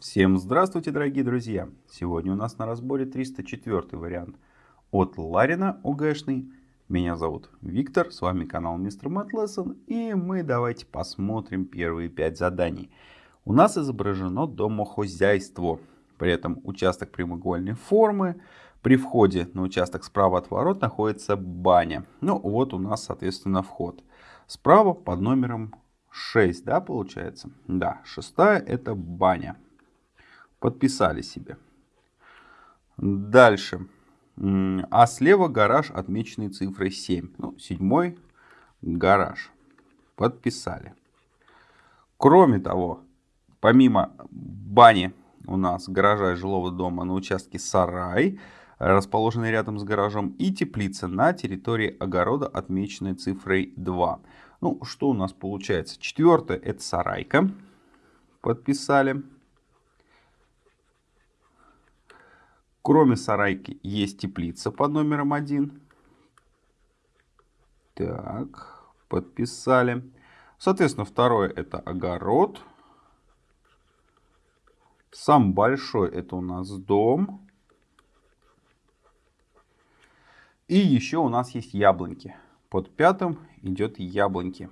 Всем здравствуйте, дорогие друзья! Сегодня у нас на разборе 304 вариант от Ларина ОГЭшный. Меня зовут Виктор, с вами канал Мистер Мэтт и мы давайте посмотрим первые пять заданий. У нас изображено домохозяйство, при этом участок прямоугольной формы. При входе на участок справа от ворот находится баня. Ну вот у нас, соответственно, вход. Справа под номером 6, да, получается? Да, шестая это баня. Подписали себе. Дальше. А слева гараж, отмеченный цифрой 7. Ну, седьмой гараж. Подписали. Кроме того, помимо бани у нас гаража и жилого дома на участке сарай, расположенный рядом с гаражом, и теплица на территории огорода, отмеченной цифрой 2. Ну, что у нас получается? Четвертое это сарайка. Подписали. Кроме сарайки есть теплица под номером 1. Так, подписали. Соответственно, второе это огород. Сам большой это у нас дом. И еще у нас есть яблоньки. Под пятым идет яблоньки.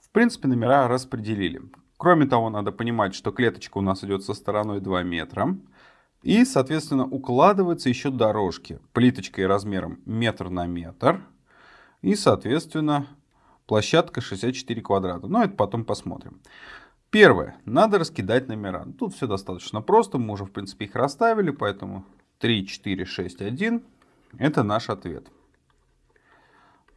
В принципе, номера распределили. Кроме того, надо понимать, что клеточка у нас идет со стороной 2 метра. И, соответственно, укладываются еще дорожки плиточкой размером метр на метр. И, соответственно, площадка 64 квадрата. Но это потом посмотрим. Первое. Надо раскидать номера. Тут все достаточно просто. Мы уже, в принципе, их расставили. Поэтому 3, 4, 6, 1. Это наш ответ.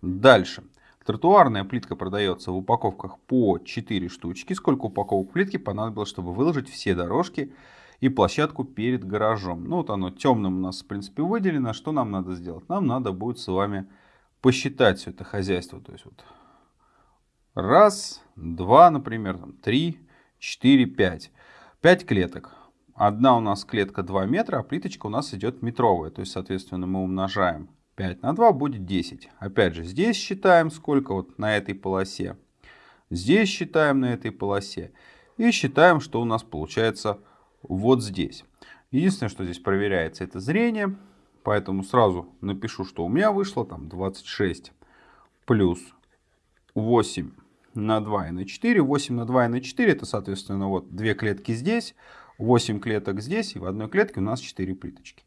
Дальше. Тротуарная плитка продается в упаковках по 4 штучки. Сколько упаковок плитки понадобилось, чтобы выложить все дорожки и площадку перед гаражом. Ну вот оно темным у нас в принципе выделено. Что нам надо сделать? Нам надо будет с вами посчитать все это хозяйство. То есть вот раз, два, например, там, три, четыре, пять. Пять клеток. Одна у нас клетка 2 метра, а плиточка у нас идет метровая. То есть, соответственно, мы умножаем 5 на 2 будет 10. Опять же, здесь считаем сколько вот на этой полосе. Здесь считаем на этой полосе. И считаем, что у нас получается вот здесь. Единственное, что здесь проверяется, это зрение. Поэтому сразу напишу, что у меня вышло там 26 плюс 8 на 2 и на 4. 8 на 2 и на 4 это, соответственно, вот две клетки здесь, 8 клеток здесь, и в одной клетке у нас 4 плиточки.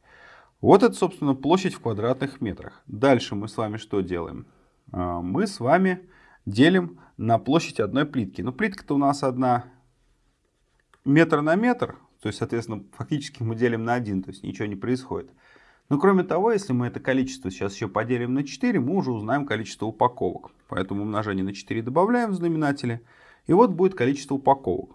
Вот это, собственно, площадь в квадратных метрах. Дальше мы с вами что делаем? А, мы с вами делим на площадь одной плитки. Но плитка-то у нас одна метр на метр. То есть, соответственно, фактически мы делим на 1, то есть ничего не происходит. Но кроме того, если мы это количество сейчас еще поделим на 4, мы уже узнаем количество упаковок. Поэтому умножение на 4 добавляем в знаменателе. И вот будет количество упаковок.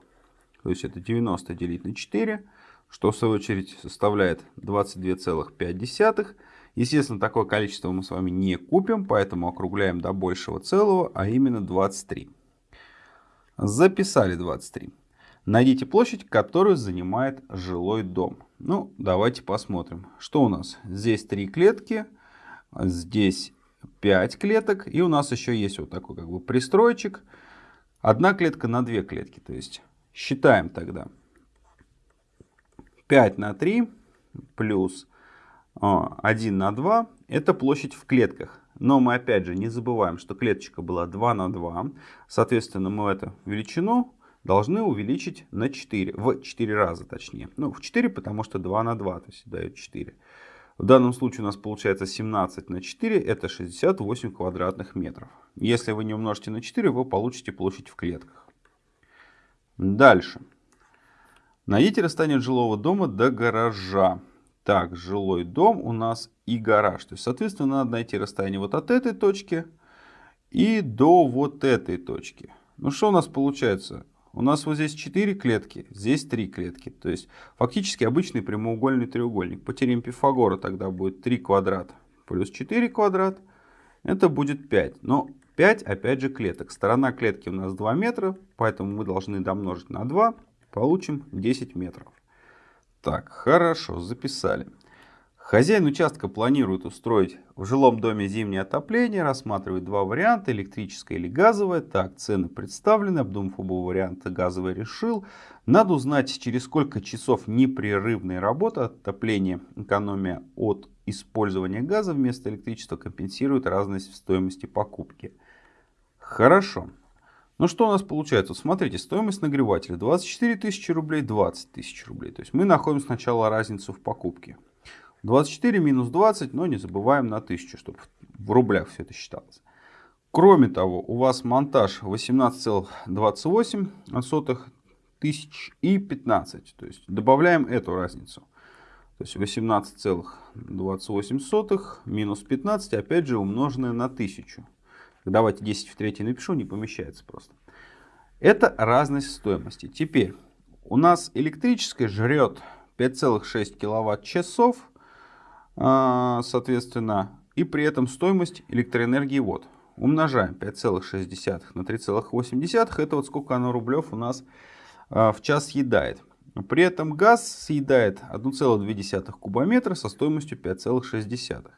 То есть это 90 делить на 4 что в свою очередь составляет 22,5. Естественно, такое количество мы с вами не купим, поэтому округляем до большего целого, а именно 23. Записали 23. Найдите площадь, которую занимает жилой дом. Ну, давайте посмотрим. Что у нас? Здесь 3 клетки, здесь 5 клеток, и у нас еще есть вот такой как бы пристройчик. Одна клетка на две клетки, то есть считаем тогда. 5 на 3 плюс 1 а, на 2 это площадь в клетках. Но мы опять же не забываем, что клеточка была 2 на 2. Соответственно, мы эту величину должны увеличить на 4. В 4 раза точнее. Ну, в 4, потому что 2 на 2, то есть дает 4. В данном случае у нас получается 17 на 4, это 68 квадратных метров. Если вы не умножите на 4, вы получите площадь в клетках. Дальше. Найдите расстояние от жилого дома до гаража. Так, жилой дом у нас и гараж. То есть, соответственно, надо найти расстояние вот от этой точки и до вот этой точки. Ну, что у нас получается? У нас вот здесь 4 клетки, здесь 3 клетки. То есть, фактически обычный прямоугольный треугольник. По теореме Пифагора тогда будет 3 квадрата плюс 4 квадрат. Это будет 5. Но 5, опять же, клеток. Сторона клетки у нас 2 метра, поэтому мы должны домножить на 2 Получим 10 метров. Так, хорошо, записали. Хозяин участка планирует устроить в жилом доме зимнее отопление, рассматривает два варианта, электрическое или газовое. Так, цены представлены, обдумав оба варианта, газовый решил. Надо узнать, через сколько часов непрерывной работы отопления, экономия от использования газа вместо электричества компенсирует разность в стоимости покупки. Хорошо. Ну что у нас получается? Смотрите, стоимость нагревателя 24 тысячи рублей, 20 тысяч рублей. То есть мы находим сначала разницу в покупке. 24 минус 20, но не забываем на 1000, чтобы в рублях все это считалось. Кроме того, у вас монтаж 18,28 тысяч и 15. То есть добавляем эту разницу. То есть 18,28 минус 15, опять же умноженное на 1000. Давайте 10 в третьей напишу, не помещается просто. Это разность стоимости. Теперь у нас электрическое жрет 5,6 киловатт-часов а, соответственно, и при этом стоимость электроэнергии вот. Умножаем 5,6 на 3,8. Это вот сколько оно рублев у нас а, в час съедает. При этом газ съедает 1,2 кубометра со стоимостью 5,6.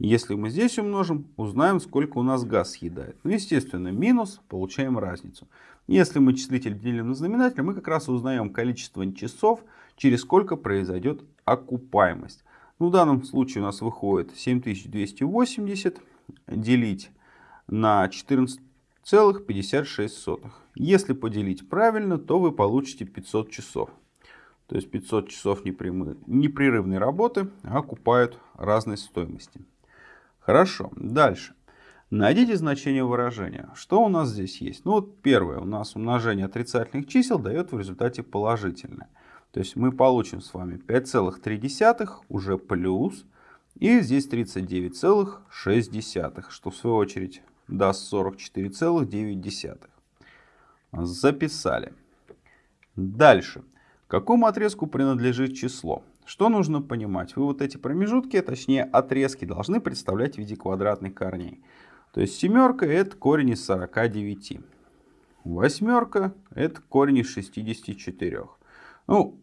Если мы здесь умножим, узнаем, сколько у нас газ съедает. Ну, естественно, минус, получаем разницу. Если мы числитель делим на знаменатель, мы как раз узнаем количество часов, через сколько произойдет окупаемость. Ну, в данном случае у нас выходит 7280 делить на 14,56. Если поделить правильно, то вы получите 500 часов. То есть 500 часов непрерывной работы окупают разной стоимости. Хорошо, дальше. Найдите значение выражения. Что у нас здесь есть? Ну вот первое, у нас умножение отрицательных чисел дает в результате положительное. То есть мы получим с вами 5,3 уже плюс. И здесь 39,6, что в свою очередь даст 44,9. Записали. Дальше. Какому отрезку принадлежит число? Что нужно понимать? Вы вот эти промежутки, точнее отрезки, должны представлять в виде квадратных корней. То есть семерка это корень из 49. Восьмерка это корень из 64. Ну,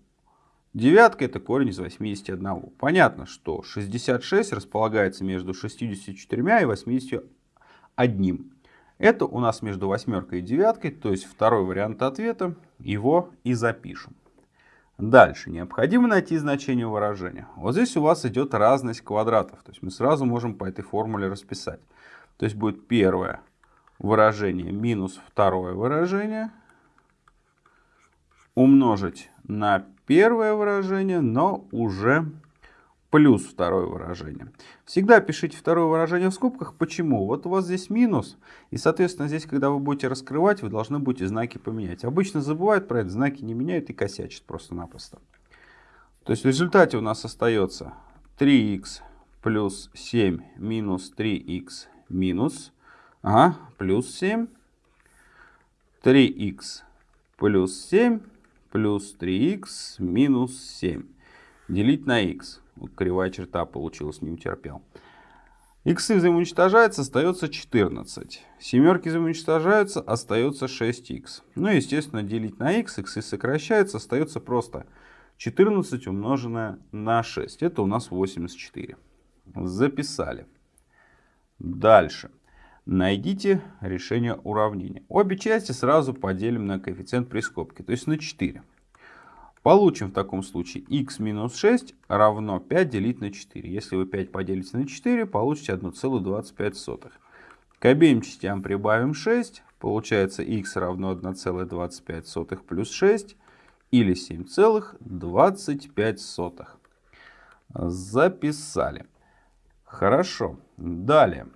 девятка это корень из 81. Понятно, что 66 располагается между 64 и 81. Это у нас между восьмеркой и девяткой, то есть второй вариант ответа. Его и запишем. Дальше. Необходимо найти значение выражения. Вот здесь у вас идет разность квадратов. То есть мы сразу можем по этой формуле расписать. То есть будет первое выражение минус второе выражение умножить на первое выражение, но уже плюс второе выражение. Всегда пишите второе выражение в скобках. Почему? Вот у вас здесь минус, и, соответственно, здесь, когда вы будете раскрывать, вы должны будете знаки поменять. Обычно забывают про это, знаки не меняют и косячат просто-напросто. То есть в результате у нас остается 3х плюс 7 минус 3х минус, ага, плюс 7, 3х плюс 7 плюс 3х минус 7. Делить на х. Кривая черта получилась, не утерпел. Иксы взаимоуничтожаются, остается 14. Семерки взаимоуничтожаются, остается 6х. Ну и, естественно, делить на х, иксы сокращаются, остается просто 14 умноженное на 6. Это у нас 84. Записали. Дальше. Найдите решение уравнения. Обе части сразу поделим на коэффициент при скобке, то есть на 4. Получим в таком случае x минус 6 равно 5 делить на 4. Если вы 5 поделите на 4, получите 1,25. К обеим частям прибавим 6. Получается x равно 1,25 плюс 6 или 7,25. Записали. Хорошо. Далее.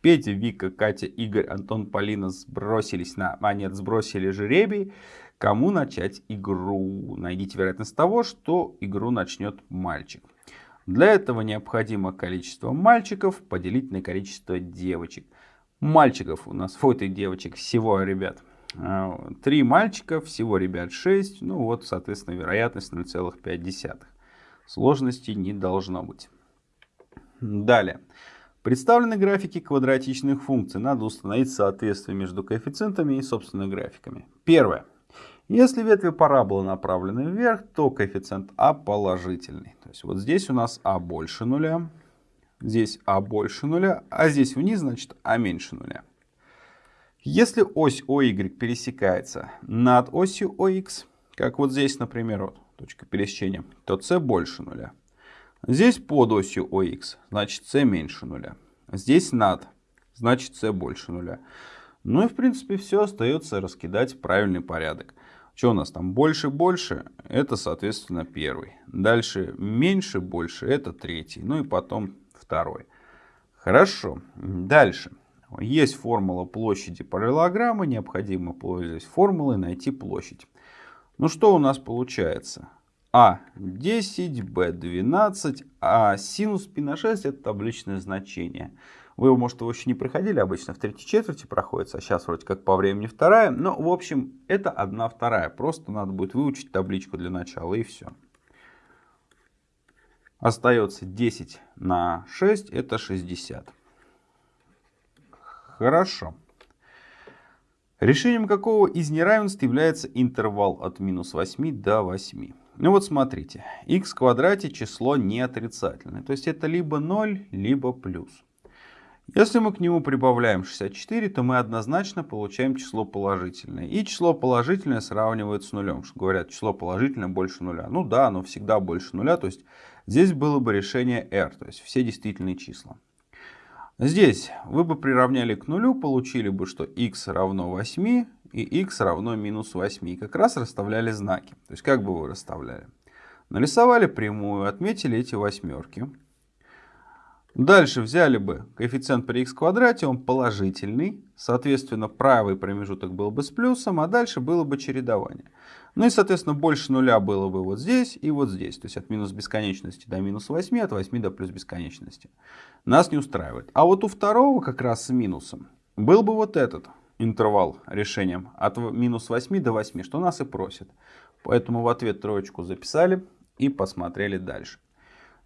Петя, Вика, Катя, Игорь, Антон, Полина сбросились на... А нет, сбросили жеребий. Кому начать игру? Найдите вероятность того, что игру начнет мальчик. Для этого необходимо количество мальчиков поделить на количество девочек. Мальчиков у нас, вот и девочек, всего, ребят, а, три мальчика, всего, ребят, 6. Ну вот, соответственно, вероятность 0,5. Сложности не должно быть. Далее. Представлены графики квадратичных функций. Надо установить соответствие между коэффициентами и, собственно, графиками. Первое. Если ветви параболы направлены вверх, то коэффициент А положительный. То есть вот здесь у нас А больше нуля, здесь А больше нуля, а здесь вниз, значит, А меньше нуля. Если ось OY пересекается над осью OX, как вот здесь, например, вот, точка пересечения, то c больше нуля. Здесь под осью OX, значит c меньше нуля. Здесь над, значит c больше нуля. Ну и в принципе все остается раскидать в правильный порядок. Что у нас там больше больше, это соответственно первый. Дальше меньше больше, это третий. Ну и потом второй. Хорошо, дальше. Есть формула площади параллелограмма, необходимо, пользуясь формулой, найти площадь. Ну что у нас получается? А10, Б12, а синус π на 6 это табличное значение. Вы, может, его еще не проходили, обычно в третьей четверти проходится, а сейчас вроде как по времени вторая. Но, в общем, это одна вторая. Просто надо будет выучить табличку для начала и все. Остается 10 на 6, это 60. Хорошо. Решением какого из неравенств является интервал от минус 8 до 8? Ну вот смотрите, x в квадрате число не отрицательное, то есть это либо 0, либо плюс. Если мы к нему прибавляем 64, то мы однозначно получаем число положительное. И число положительное сравнивают с нулем. Говорят, число положительное больше нуля. Ну да, оно всегда больше нуля. То есть здесь было бы решение r, то есть все действительные числа. Здесь вы бы приравняли к нулю, получили бы, что x равно 8 и x равно минус 8. И как раз расставляли знаки. То есть как бы вы расставляли? Нарисовали прямую, отметили эти восьмерки. Дальше взяли бы коэффициент при x квадрате, он положительный. Соответственно, правый промежуток был бы с плюсом, а дальше было бы чередование. Ну и, соответственно, больше нуля было бы вот здесь и вот здесь. То есть от минус бесконечности до минус 8, от 8 до плюс бесконечности. Нас не устраивает. А вот у второго как раз с минусом был бы вот этот интервал решением от минус 8 до 8, что нас и просит. Поэтому в ответ троечку записали и посмотрели дальше.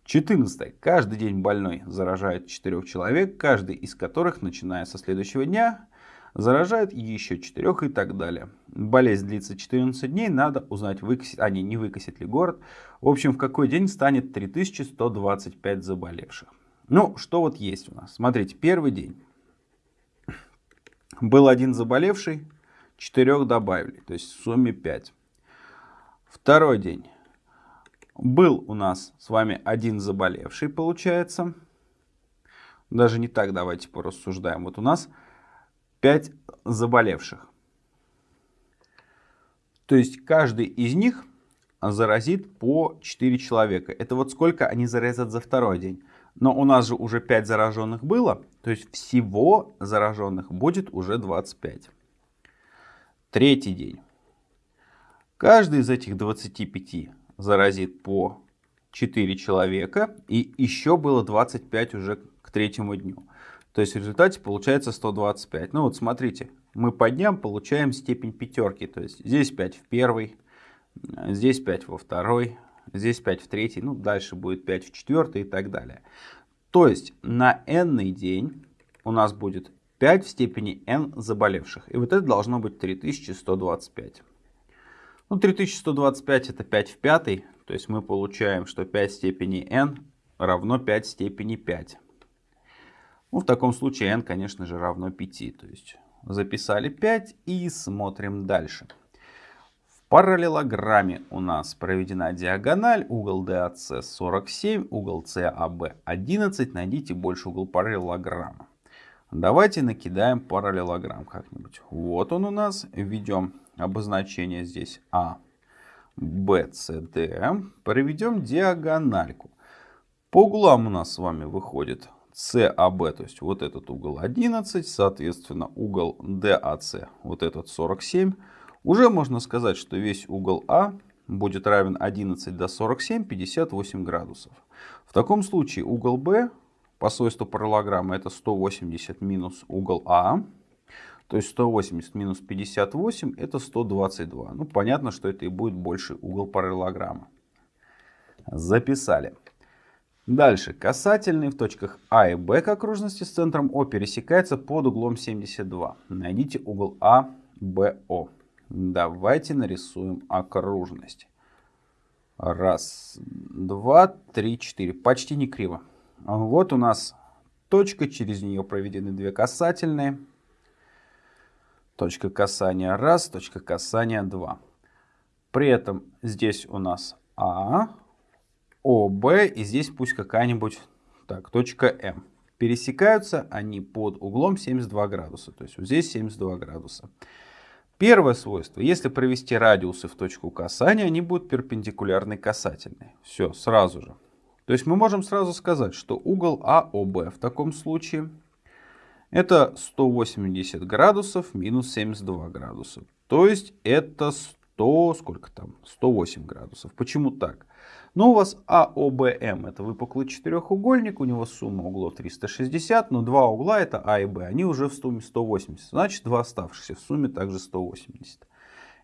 14. Каждый день больной заражает 4 человек, каждый из которых, начиная со следующего дня, заражает еще 4 и так далее. Болезнь длится 14 дней, надо узнать, выкосит, а не, не выкосит ли город. В общем, в какой день станет 3125 заболевших. Ну, что вот есть у нас. Смотрите, первый день. Был один заболевший, 4 добавили, то есть в сумме 5. Второй день. Был у нас с вами один заболевший, получается. Даже не так давайте порассуждаем. Вот у нас 5 заболевших. То есть каждый из них заразит по 4 человека. Это вот сколько они заразят за второй день. Но у нас же уже 5 зараженных было. То есть всего зараженных будет уже 25. Третий день. Каждый из этих 25 заразит по 4 человека. И еще было 25 уже к третьему дню. То есть в результате получается 125. Ну вот смотрите, мы по дням получаем степень пятерки. То есть здесь 5 в первый, здесь 5 во второй, здесь 5 в третий, ну дальше будет 5 в четвертый и так далее. То есть на n день у нас будет 5 в степени n заболевших. И вот это должно быть 3125. Ну, 3125 это 5 в пятый, то есть мы получаем, что 5 в степени n равно 5 в степени 5. Ну, в таком случае n, конечно же, равно 5. То есть записали 5 и смотрим дальше. В параллелограмме у нас проведена диагональ, угол DAC 47, угол CAB 11. Найдите больше угол параллелограмма. Давайте накидаем параллелограмм как-нибудь. Вот он у нас. Введем обозначение здесь А, Б, С, Д. Проведем диагональку. По углам у нас с вами выходит CAB, то есть вот этот угол 11, соответственно угол DAC, вот этот 47. Уже можно сказать, что весь угол А будет равен 11 до 47, 58 градусов. В таком случае угол Б по свойству параллограмма это 180 минус угол А. То есть 180 минус 58 это 122. Ну, понятно, что это и будет больше угол параллелограмма. Записали. Дальше. Касательный в точках А и Б к окружности с центром О пересекается под углом 72. Найдите угол А, БО. Давайте нарисуем окружность. Раз, два, три, четыре. Почти не криво. Вот у нас точка, через нее проведены две касательные. Точка касания раз, точка касания два. При этом здесь у нас А, О, Б и здесь пусть какая-нибудь так, точка М. Пересекаются они под углом 72 градуса. То есть вот здесь 72 градуса. Первое свойство. Если провести радиусы в точку касания, они будут перпендикулярны касательные. Все, сразу же. То есть мы можем сразу сказать, что угол АОБ в таком случае это 180 градусов минус 72 градуса. То есть это 100, сколько там, 108 градусов. Почему так? Ну, у вас АОБМ это выпуклый четырехугольник, у него сумма углов 360, но два угла это А и Б, они уже в сумме 180, значит два оставшихся в сумме также 180.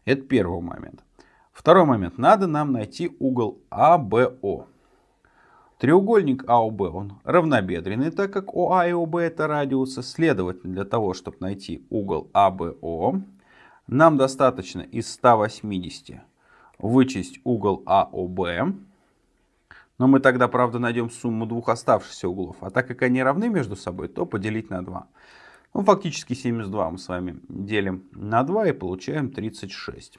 Это первый момент. Второй момент, надо нам найти угол АБО. Треугольник АОБ, он равнобедренный, так как ОА и ОБ это радиусы. Следовательно, для того, чтобы найти угол АБО, нам достаточно из 180 вычесть угол АОБ. Но мы тогда, правда, найдем сумму двух оставшихся углов. А так как они равны между собой, то поделить на 2. Ну, фактически 72 мы с вами делим на 2 и получаем 36.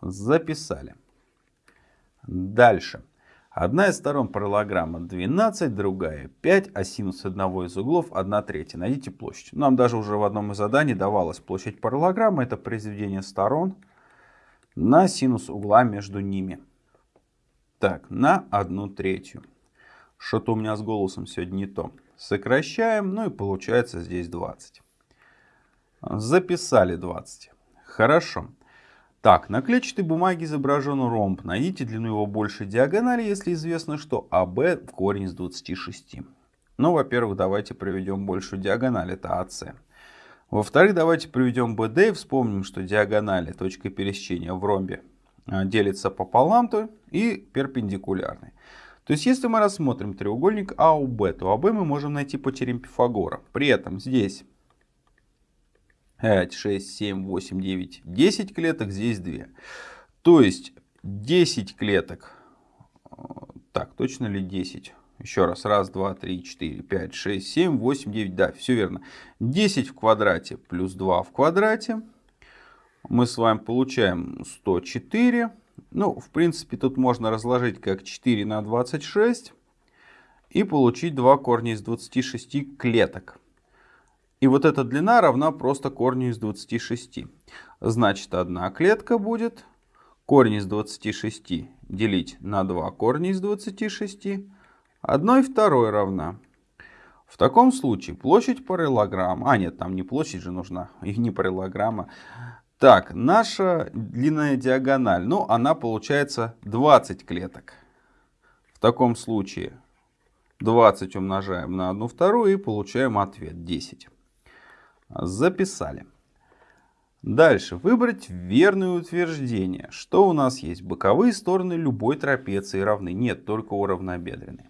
Записали. Дальше. Одна из сторон параллограмма 12, другая 5, а синус одного из углов 1 третья. Найдите площадь. Нам даже уже в одном из заданий давалась площадь параллограммы. Это произведение сторон на синус угла между ними. Так, на 1 третью. Что-то у меня с голосом сегодня не то. Сокращаем, ну и получается здесь 20. Записали 20. Хорошо. Так, на клетчатой бумаге изображен ромб. Найдите длину его большей диагонали, если известно, что АБ в корень из 26. Ну, во-первых, давайте проведем большую диагональ, это АС. Во-вторых, давайте проведем БД и вспомним, что диагонали, точка пересечения в ромбе, а, делится пополам то и перпендикулярной. То есть, если мы рассмотрим треугольник АУБ, то АБ мы можем найти по теореме Пифагора. При этом здесь 5, 6, 7, 8, 9, 10 клеток, здесь 2. То есть 10 клеток, э, так, точно ли 10? Еще раз, раз, два, три, четыре, пять, шесть, семь, восемь, девять, да, все верно. 10 в квадрате плюс 2 в квадрате. Мы с вами получаем 104. Ну, в принципе, тут можно разложить как 4 на 26 и получить 2 корня из 26 клеток. И вот эта длина равна просто корню из 26. Значит, одна клетка будет корень из 26 делить на 2 корня из 26. Одной второй равна. В таком случае площадь параллограмма, а нет, там не площадь же нужна, и не параллограмма. Так, наша длинная диагональ, ну она получается 20 клеток. В таком случае 20 умножаем на 1 вторую и получаем ответ 10. Записали. Дальше. Выбрать верное утверждение. Что у нас есть? Боковые стороны любой трапеции равны. Нет, только уравнобедренные.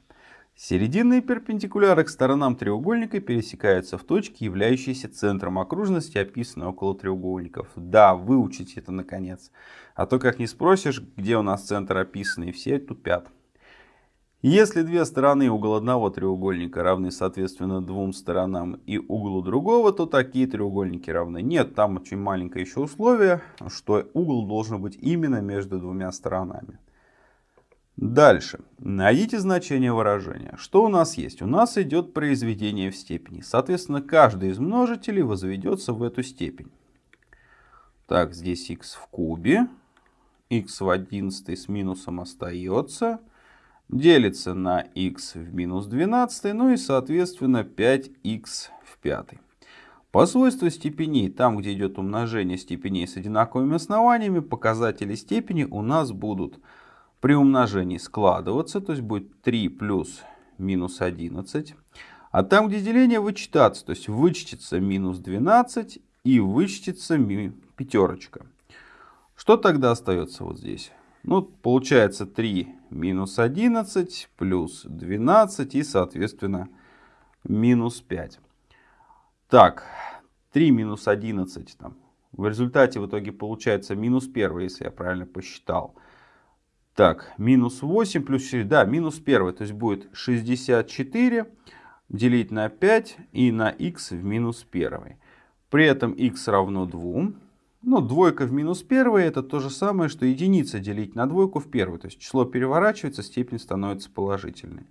Серединные перпендикуляры к сторонам треугольника пересекаются в точке, являющейся центром окружности, описанной около треугольников. Да, выучите это наконец. А то как не спросишь, где у нас центр описанный, все тупят. Если две стороны угол одного треугольника равны соответственно двум сторонам и углу другого, то такие треугольники равны. Нет, там очень маленькое еще условие, что угол должен быть именно между двумя сторонами. Дальше. Найдите значение выражения. Что у нас есть? У нас идет произведение в степени. Соответственно, каждый из множителей возведется в эту степень. Так, здесь x в кубе. x в 11 с минусом остается делится на x в минус 12, ну и соответственно 5x в 5. По свойству степеней, там где идет умножение степеней с одинаковыми основаниями, показатели степени у нас будут при умножении складываться, то есть будет 3 плюс минус 11. А там, где деление вычитаться, то есть вычтется минус 12 и вычтется пятерочка. Что тогда остается вот здесь? Ну, получается 3 минус 11 плюс 12 и, соответственно, минус 5. Так, 3 минус 11 там, В результате в итоге получается минус 1, если я правильно посчитал. Так, минус 8 плюс 4, да, минус 1, то есть будет 64 делить на 5 и на x в минус 1. При этом x равно 2. Ну, двойка в минус 1 это то же самое, что единица делить на двойку в первую. То есть число переворачивается, степень становится положительной.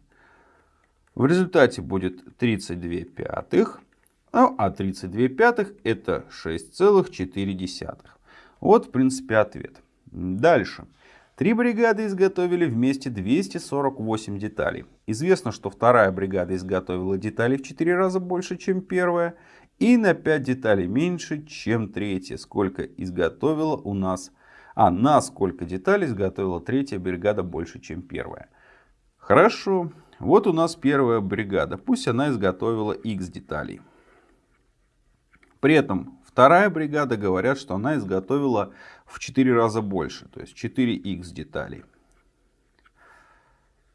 В результате будет 32 пятых. Ну, а 32 пятых это 6,4. Вот, в принципе, ответ. Дальше. Три бригады изготовили вместе 248 деталей. Известно, что вторая бригада изготовила деталей в 4 раза больше, чем первая. И на 5 деталей меньше, чем третья. Сколько изготовила у нас... А, на сколько деталей изготовила третья бригада больше, чем первая. Хорошо. Вот у нас первая бригада. Пусть она изготовила x деталей. При этом вторая бригада говорят, что она изготовила в 4 раза больше, то есть 4х деталей.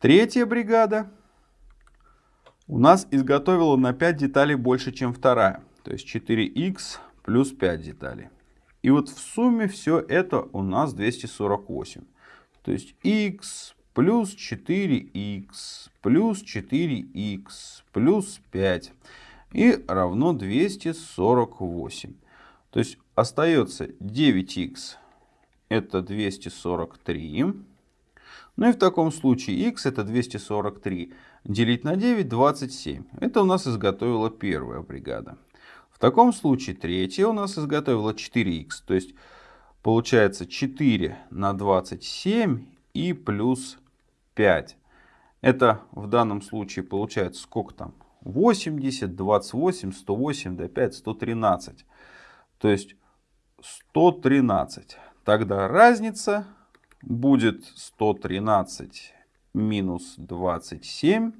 Третья бригада у нас изготовила на 5 деталей больше, чем вторая, то есть 4х плюс 5 деталей. И вот в сумме все это у нас 248. То есть x плюс 4х плюс 4х плюс 5 и равно 248. То есть остается 9х это 243. Ну и в таком случае x это 243 делить на 9 27. Это у нас изготовила первая бригада. В таком случае третья у нас изготовила 4х. То есть получается 4 на 27 и плюс 5. Это в данном случае получается сколько там? 80, 28, 108, до 5, 113. То есть 113. Тогда разница будет 113 минус 27.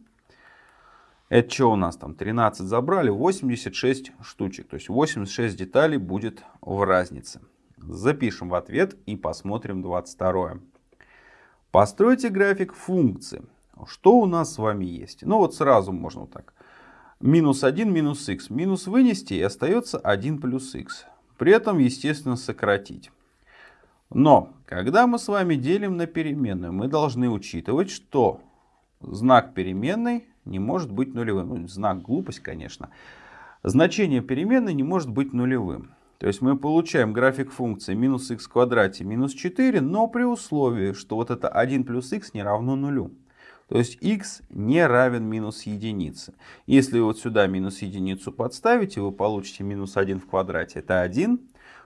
Это что у нас там? 13 забрали, 86 штучек. То есть 86 деталей будет в разнице. Запишем в ответ и посмотрим 22. Постройте график функции. Что у нас с вами есть? Ну вот сразу можно вот так минус 1 минус х. Минус вынести и остается 1 плюс х. При этом, естественно, сократить. Но, когда мы с вами делим на переменную, мы должны учитывать, что знак переменной не может быть нулевым. Ну, знак глупость, конечно. Значение переменной не может быть нулевым. То есть мы получаем график функции минус х в квадрате минус 4, но при условии, что вот это 1 плюс х не равно нулю. То есть x не равен минус единице. Если вот сюда минус единицу подставите, вы получите минус 1 в квадрате. Это 1.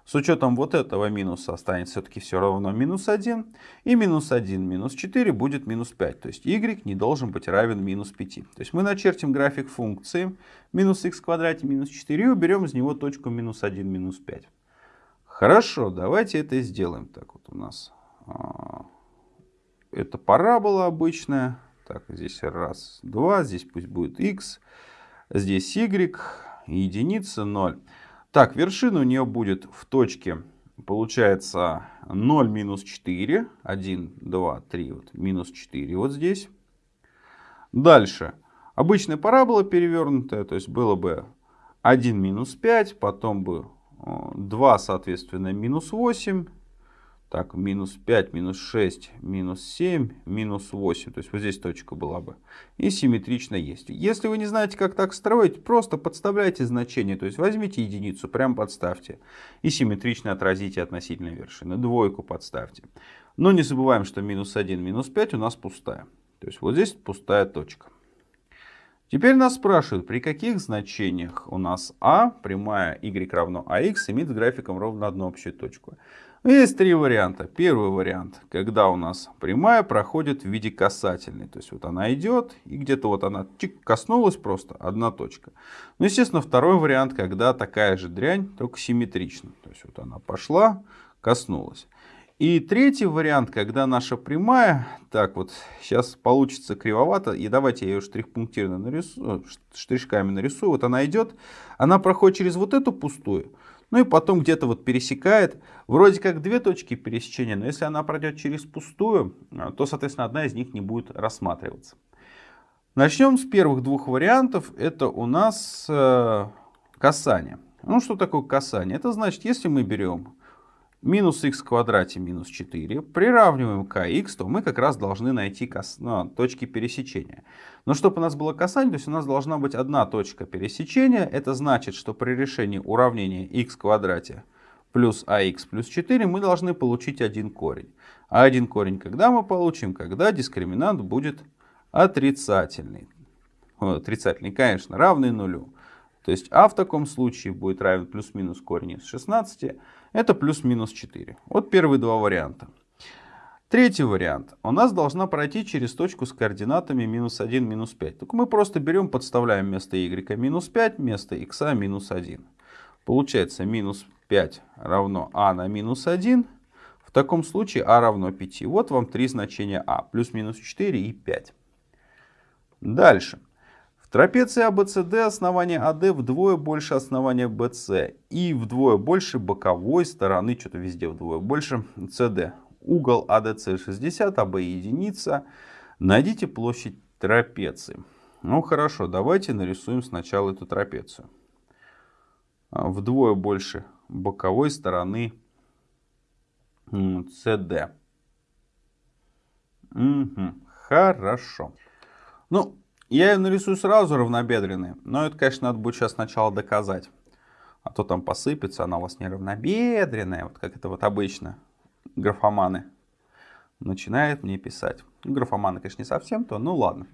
С учетом вот этого минуса останется все-таки все равно минус 1. И минус 1 минус 4 будет минус 5. То есть y не должен быть равен минус 5. То есть мы начертим график функции минус х в квадрате минус 4 и уберем из него точку минус 1 минус 5. Хорошо, давайте это и сделаем. Так вот у нас а, это парабола обычная. Так, здесь раз, два, здесь пусть будет x, здесь y, единица, 0. Так, вершина у нее будет в точке, получается 0 минус 4, 1, 2, 3, вот, минус 4 вот здесь. Дальше, обычная парабола перевернутая, то есть было бы 1 минус 5, потом бы 2, соответственно, минус 8, так, минус 5, минус 6, минус 7, минус 8. То есть вот здесь точка была бы. И симметрично есть. Если вы не знаете, как так строить, просто подставляйте значение. То есть возьмите единицу, прям подставьте. И симметрично отразите относительно вершины. Двойку подставьте. Но не забываем, что минус 1, минус 5 у нас пустая. То есть вот здесь пустая точка. Теперь нас спрашивают, при каких значениях у нас а, прямая y равно ax, имеет с графиком ровно одну общую точку. Есть три варианта. Первый вариант, когда у нас прямая проходит в виде касательной. То есть вот она идет, и где-то вот она чик, коснулась просто, одна точка. Ну, естественно, второй вариант, когда такая же дрянь, только симметрично. То есть вот она пошла, коснулась. И третий вариант, когда наша прямая, так вот, сейчас получится кривовато, и давайте я ее штрих-пунктирно нарисую, штришками нарисую. Вот она идет, она проходит через вот эту пустую, ну и потом где-то вот пересекает. Вроде как две точки пересечения, но если она пройдет через пустую, а, то, соответственно, одна из них не будет рассматриваться. Начнем с первых двух вариантов. Это у нас э, касание. Ну, что такое касание? Это значит, если мы берем минус х в квадрате минус 4, приравниваем к х, то мы как раз должны найти кос... ну, точки пересечения. Но чтобы у нас было касание, то есть у нас должна быть одна точка пересечения. Это значит, что при решении уравнения х в квадрате плюс ах плюс 4 мы должны получить один корень. А один корень когда мы получим? Когда дискриминант будет отрицательный. Отрицательный, конечно, равный нулю. То есть а в таком случае будет равен плюс-минус корень из 16. Это плюс-минус 4. Вот первые два варианта. Третий вариант. У нас должна пройти через точку с координатами минус 1, минус 5. Только мы просто берем, подставляем вместо y минус 5, вместо x минус 1. Получается минус 5 равно а на минус 1. В таком случае а равно 5. Вот вам три значения а. Плюс минус 4 и 5. Дальше. Трапеция ABCD основание AD вдвое больше основания BC и вдвое больше боковой стороны, что-то везде вдвое больше, CD. Угол ADC 60, АБ единица. Найдите площадь трапеции. Ну хорошо, давайте нарисуем сначала эту трапецию. Вдвое больше боковой стороны CD. Угу, хорошо. Ну, я ее нарисую сразу равнобедренной, но это, конечно, надо будет сейчас сначала доказать. А то там посыпется, она у вас не равнобедренная, вот как это вот обычно графоманы начинают мне писать. Ну, графоманы, конечно, не совсем то, ну ладно.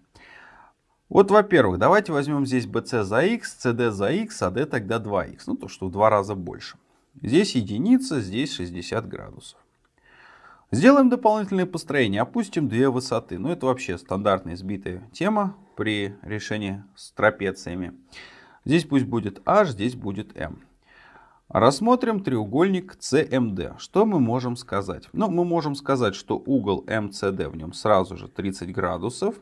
Вот, во-первых, давайте возьмем здесь BC за x, CD за x, а D тогда 2x. Ну, то, что в два раза больше. Здесь единица, здесь 60 градусов. Сделаем дополнительное построение, опустим две высоты. Ну, это вообще стандартная избитая тема при решении с трапециями. Здесь пусть будет h, здесь будет m. Рассмотрим треугольник CMD. Что мы можем сказать? Ну, мы можем сказать, что угол MCD в нем сразу же 30 градусов.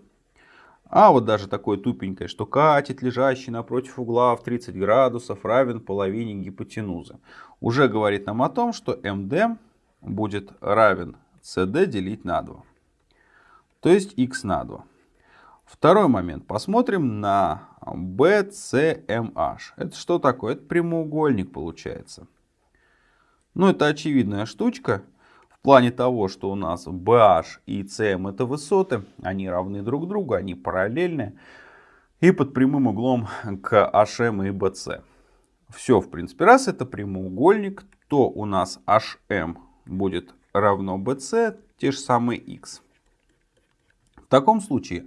А вот даже такое тупенькое, что катет, лежащий напротив угла в 30 градусов, равен половине гипотенузы. Уже говорит нам о том, что MD будет равен CD делить на 2. То есть x на 2. Второй момент. Посмотрим на BCMH. Это что такое? Это прямоугольник получается. Ну, это очевидная штучка. В плане того, что у нас BH и CM это высоты. Они равны друг другу, они параллельны. И под прямым углом к HM и BC. Все, в принципе, раз это прямоугольник, то у нас HM будет равно BC, те же самые x. В таком случае,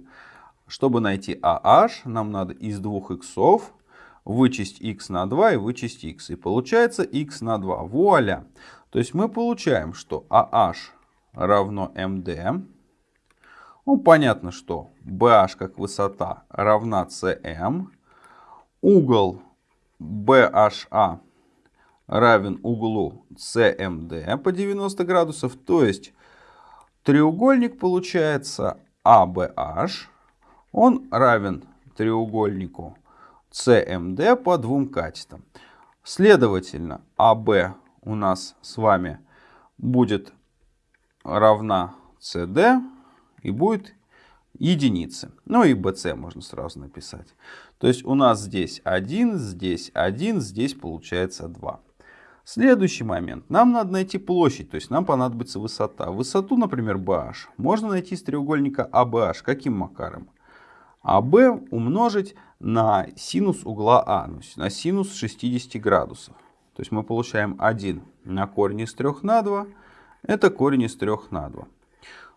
чтобы найти AH, нам надо из двух иксов вычесть x на 2 и вычесть x. И получается x на 2. Вуаля! То есть мы получаем, что AH равно MD. Ну, понятно, что BH как высота равна CM. Угол BHA равен углу CMD по 90 градусов. То есть треугольник получается ABH. Он равен треугольнику CMD по двум катетам. Следовательно, AB у нас с вами будет равна CD и будет единицы. Ну и BC можно сразу написать. То есть у нас здесь 1, здесь 1, здесь получается 2. Следующий момент. Нам надо найти площадь, то есть нам понадобится высота. Высоту, например, BH, можно найти из треугольника ABH. А Каким макаром? AB умножить на синус угла А, то есть на синус 60 градусов. То есть мы получаем 1 на корень из 3 на 2. Это корень из 3 на 2.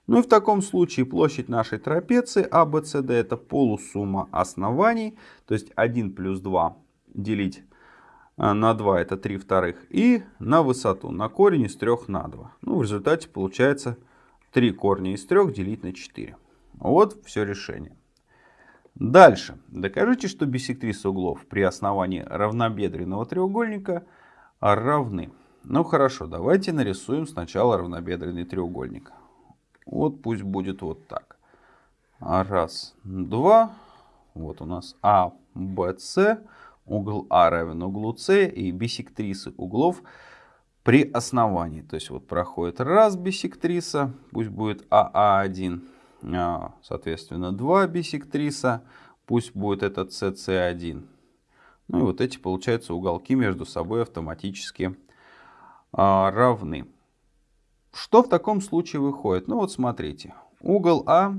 Ну и в таком случае площадь нашей трапеции ABCD а, это полусумма оснований. То есть 1 плюс 2 делить а, на 2 это 3 вторых. И на высоту, на корень из 3 на 2. Ну, в результате получается 3 корня из 3 делить на 4. Вот все решение. Дальше. Докажите, что биссектрисы углов при основании равнобедренного треугольника равны. Ну хорошо, давайте нарисуем сначала равнобедренный треугольник. Вот пусть будет вот так. Раз, два. Вот у нас А, Б, С угол А равен углу С и бисектрисы углов при основании. То есть вот проходит раз бисектриса, пусть будет АА1, а, соответственно 2 бисектриса, пусть будет этот СС1. Ну и вот эти, получается, уголки между собой автоматически а, равны. Что в таком случае выходит? Ну вот смотрите. Угол А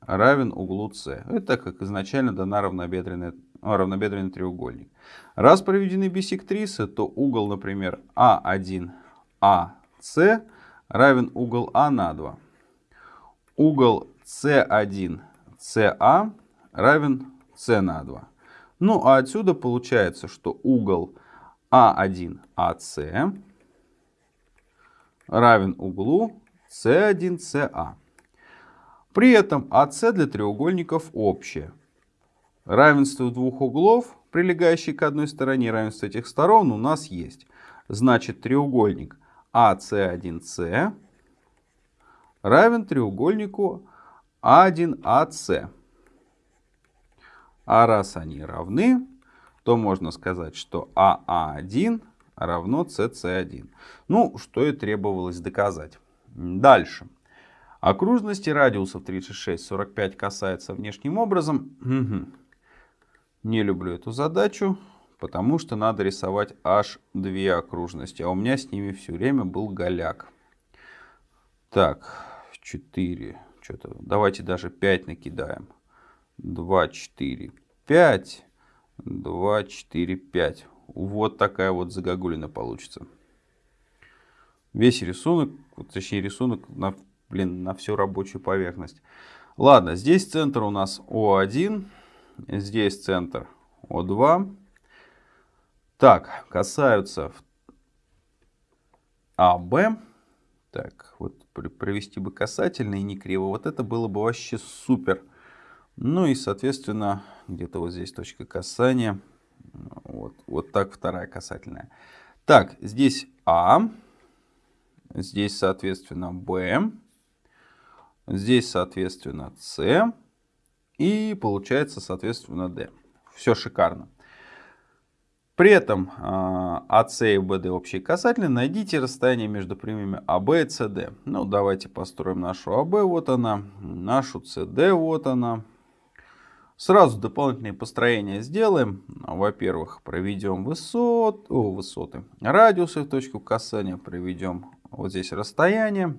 равен углу С. Это как изначально дана равнобедренная, равнобедренный треугольник. Раз проведены биссектрисы, то угол, например, А1, АС равен угол А на 2. Угол С1, СА равен С на 2. Ну а отсюда получается, что угол А1, АС равен углу С1, СА. При этом АС для треугольников общее. Равенство двух углов, прилегающих к одной стороне, равенство этих сторон у нас есть. Значит, треугольник АС1С равен треугольнику А1АС. А раз они равны, то можно сказать, что АА1 равно CC1. Ну, что и требовалось доказать. Дальше. Окружности радиусов 36, 45 касается внешним образом. Не люблю эту задачу, потому что надо рисовать аж две окружности. А у меня с ними все время был голяк. Так, 4. Что-то, давайте даже 5 накидаем. 2, 4, 5. 2, 4, 5. Вот такая вот загогулина получится. Весь рисунок, точнее рисунок на, блин, на всю рабочую поверхность. Ладно, здесь центр у нас О1, здесь центр О2. Так, касаются АБ. Так, вот провести бы касательно и не криво. Вот это было бы вообще супер. Ну и, соответственно, где-то вот здесь точка касания. Вот, вот так вторая касательная. Так, здесь А. Здесь, соответственно, Б. Здесь, соответственно, С. И получается, соответственно, D. Все шикарно. При этом АС и БД общие касательные. Найдите расстояние между прямыми АБ и СД. Ну, давайте построим нашу АБ. Вот она. Нашу СД. Вот она. Сразу дополнительные построения сделаем. Во-первых, проведем высот, о, высоты, радиусы в точку касания. Проведем вот здесь расстояние.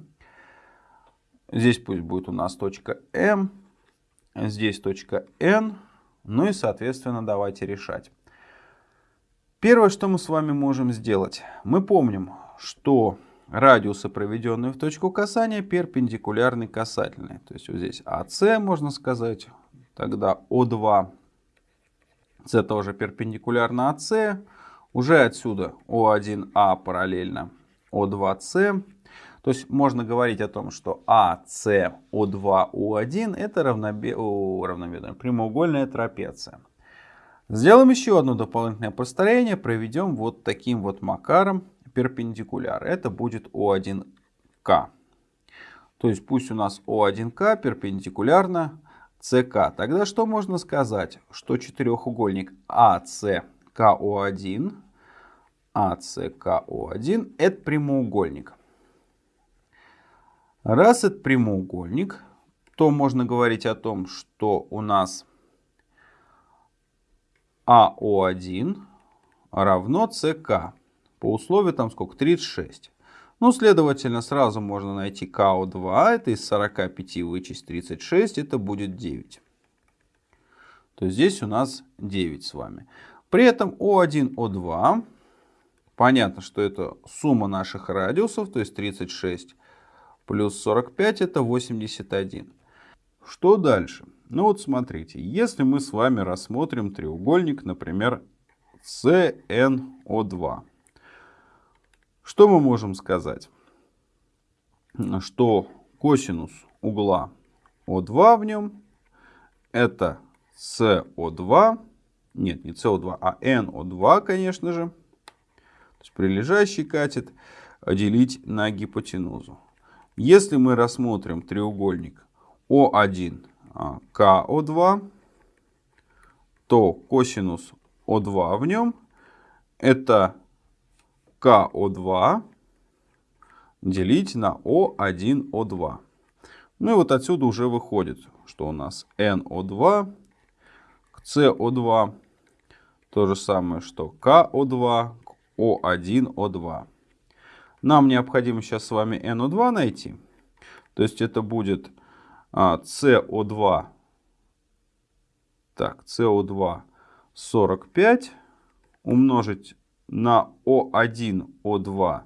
Здесь пусть будет у нас точка М. Здесь точка N. Ну и, соответственно, давайте решать. Первое, что мы с вами можем сделать. Мы помним, что радиусы, проведенные в точку касания, перпендикулярны касательные. То есть вот здесь АС, можно сказать, Тогда О2, С тоже перпендикулярно АС. Уже отсюда О1А параллельно О2С. То есть можно говорить о том, что АС, О2, О1 это равнобе... Равномерная прямоугольная трапеция. Сделаем еще одно дополнительное построение. Проведем вот таким вот макаром перпендикуляр. Это будет О1К. То есть пусть у нас О1К перпендикулярно СК. Тогда что можно сказать? Что четырехугольник АСКО1, АСКО1 это прямоугольник. Раз это прямоугольник, то можно говорить о том, что у нас АО1 равно СК. По условию там сколько? 36. Ну, следовательно, сразу можно найти КО2. Это из 45 вычесть 36, это будет 9. То есть здесь у нас 9 с вами. При этом О1, О2. Понятно, что это сумма наших радиусов, то есть 36 плюс 45 это 81. Что дальше? Ну вот смотрите, если мы с вами рассмотрим треугольник, например, CNO2. Что мы можем сказать? Что косинус угла О2 в нем это СО2, нет, не СО2, а НО2, конечно же, то есть прилежащий катет, делить на гипотенузу. Если мы рассмотрим треугольник О1, КО2, то косинус О2 в нем это КО2 делить на О1О2. Ну и вот отсюда уже выходит, что у нас НО2 к СО2, то же самое, что КО2 к О1О2. Нам необходимо сейчас с вами NO2 найти. То есть это будет а, CO2. Так, CO2 45 умножить на О1О2.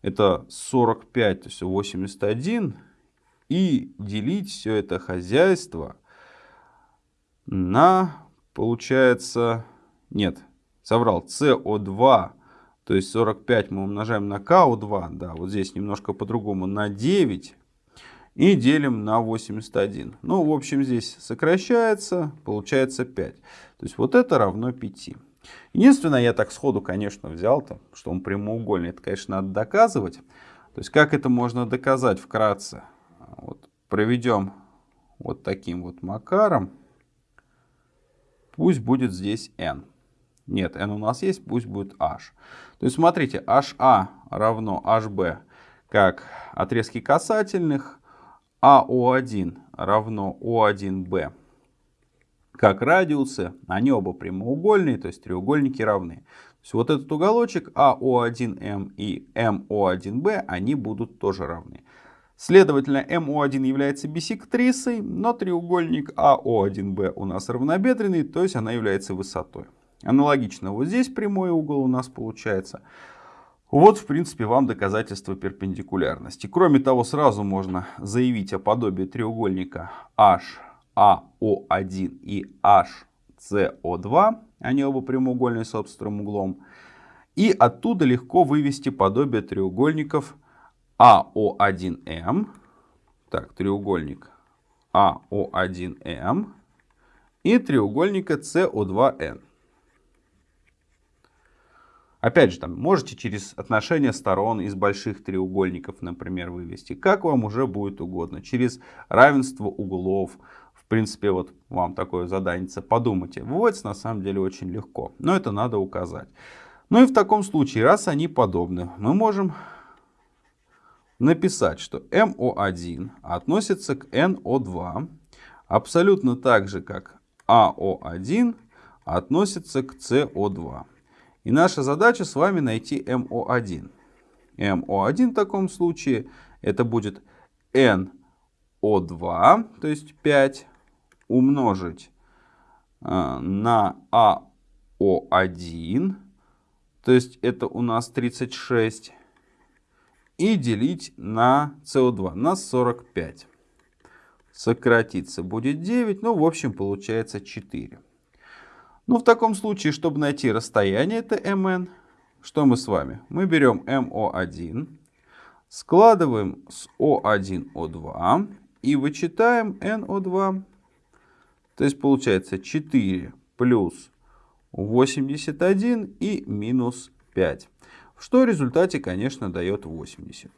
Это 45, то есть 81. И делить все это хозяйство на, получается, нет, соврал, СО2, то есть 45 мы умножаем на КО2, да, вот здесь немножко по-другому, на 9 и делим на 81. Ну, в общем, здесь сокращается, получается 5. То есть вот это равно 5. Единственное, я так сходу, конечно, взял-то, что он прямоугольный. Это, конечно, надо доказывать. То есть как это можно доказать вкратце? Вот, проведем вот таким вот макаром. Пусть будет здесь n. Нет, n у нас есть, пусть будет h. То есть смотрите, HA равно HB как отрезки касательных, АО1 равно О1Б как радиусы, они оба прямоугольные, то есть треугольники равны. То есть вот этот уголочек АО1М и МО1Б, они будут тоже равны. Следовательно, МО1 является бисектрисой, но треугольник АО1Б у нас равнобедренный, то есть она является высотой. Аналогично вот здесь прямой угол у нас получается. Вот, в принципе, вам доказательство перпендикулярности. Кроме того, сразу можно заявить о подобии треугольника HAO1 и HCO2. Они оба прямоугольные с острым углом. И оттуда легко вывести подобие треугольников АО1М. Так, треугольник АО1М и треугольника СО2Н. Опять же, там можете через отношения сторон из больших треугольников, например, вывести, как вам уже будет угодно. Через равенство углов. В принципе, вот вам такое задание подумайте. Выводится на самом деле очень легко, но это надо указать. Ну и в таком случае, раз они подобны, мы можем написать, что МО1 относится к НО2 абсолютно так же, как АО1 относится к СО2. И наша задача с вами найти МО1. МО1 в таком случае это будет НО2, то есть 5, умножить э, на АО1, то есть это у нас 36, и делить на СО2, на 45. Сократиться будет 9, ну в общем получается 4. Ну, в таком случае, чтобы найти расстояние, это mn, что мы с вами? Мы берем MO1, складываем с O1, O2 и вычитаем NO2. То есть получается 4 плюс 81 и минус 5. Что в результате, конечно, дает 80.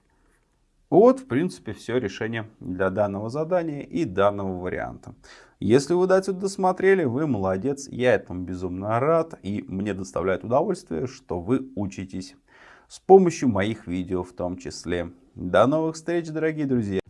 Вот, в принципе, все решение для данного задания и данного варианта. Если вы до сюда досмотрели, вы молодец, я этому безумно рад и мне доставляет удовольствие, что вы учитесь с помощью моих видео в том числе. До новых встреч, дорогие друзья!